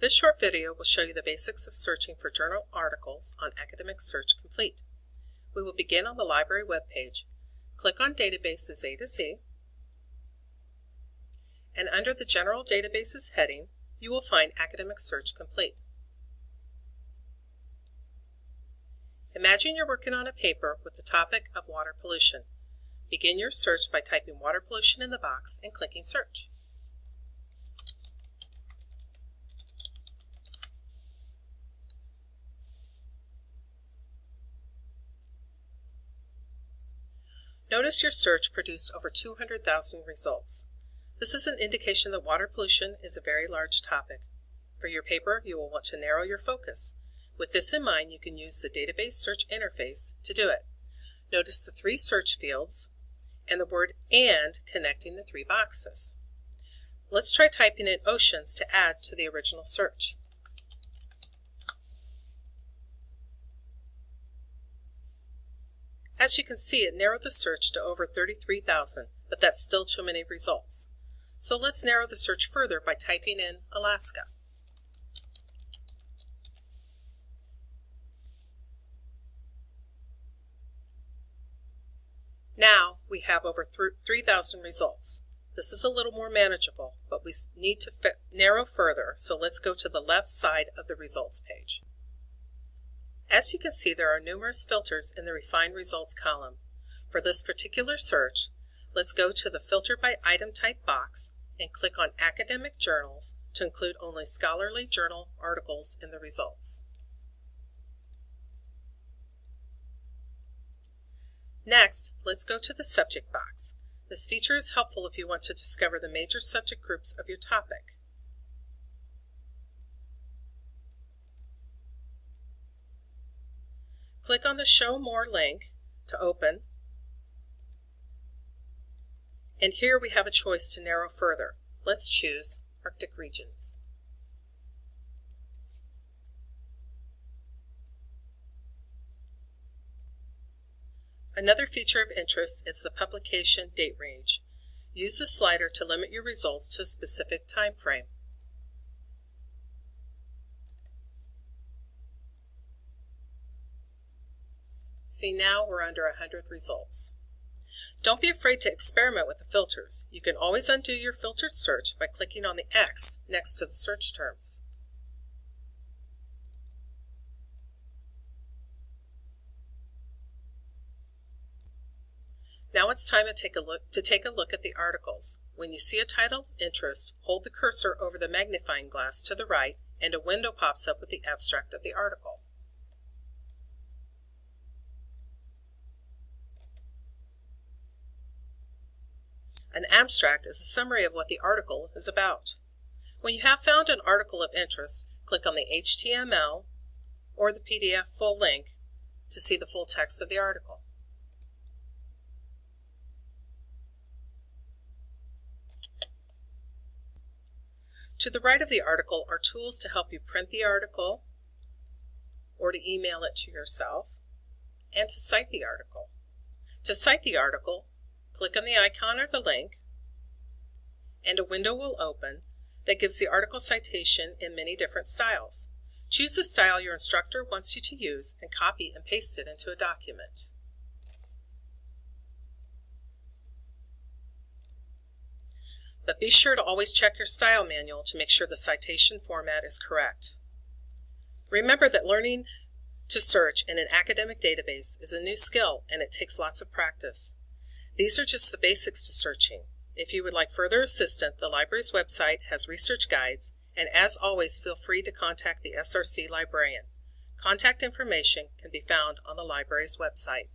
This short video will show you the basics of searching for journal articles on Academic Search Complete. We will begin on the library webpage. Click on Databases A to Z, and under the General Databases heading, you will find Academic Search Complete. Imagine you're working on a paper with the topic of water pollution. Begin your search by typing water pollution in the box and clicking Search. Notice your search produced over 200,000 results. This is an indication that water pollution is a very large topic. For your paper, you will want to narrow your focus. With this in mind, you can use the database search interface to do it. Notice the three search fields and the word AND connecting the three boxes. Let's try typing in oceans to add to the original search. As you can see, it narrowed the search to over 33,000, but that's still too many results. So let's narrow the search further by typing in Alaska. Now we have over 3,000 results. This is a little more manageable, but we need to narrow further, so let's go to the left side of the results page. As you can see, there are numerous filters in the Refined Results column. For this particular search, let's go to the Filter by Item Type box and click on Academic Journals to include only scholarly journal articles in the results. Next, let's go to the Subject box. This feature is helpful if you want to discover the major subject groups of your topic. Click on the Show More link to open. And here we have a choice to narrow further. Let's choose Arctic regions. Another feature of interest is the publication date range. Use the slider to limit your results to a specific time frame. See now we're under 100 results. Don't be afraid to experiment with the filters. You can always undo your filtered search by clicking on the X next to the search terms. Now it's time to take a look to take a look at the articles. When you see a title of interest, hold the cursor over the magnifying glass to the right and a window pops up with the abstract of the article. An abstract is a summary of what the article is about. When you have found an article of interest, click on the HTML or the PDF full link to see the full text of the article. To the right of the article are tools to help you print the article or to email it to yourself and to cite the article. To cite the article, Click on the icon or the link, and a window will open that gives the article citation in many different styles. Choose the style your instructor wants you to use and copy and paste it into a document. But be sure to always check your style manual to make sure the citation format is correct. Remember that learning to search in an academic database is a new skill and it takes lots of practice. These are just the basics to searching. If you would like further assistance, the library's website has research guides, and as always, feel free to contact the SRC librarian. Contact information can be found on the library's website.